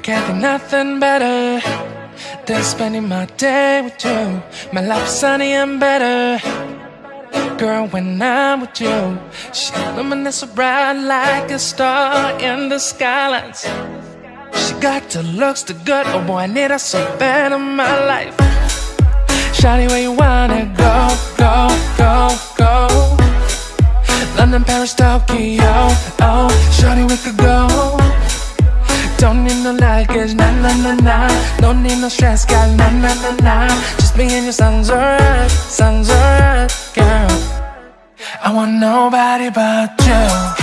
can't think nothing better than spending my day with you. My life is sunny and better. Girl, when I'm with you, she illuminates so bright like a star in the skylines. She got the looks, the good, oh boy, I need her so bad in my life. Shawty, where you wanna go, go, go, go? London, Paris, Tokyo, oh, need no luggage, nah, nah, nah, nah Don't need no stress, girl, nah, nah, nah, nah Just me and your sun's alright, sun's alright, girl. I want nobody but you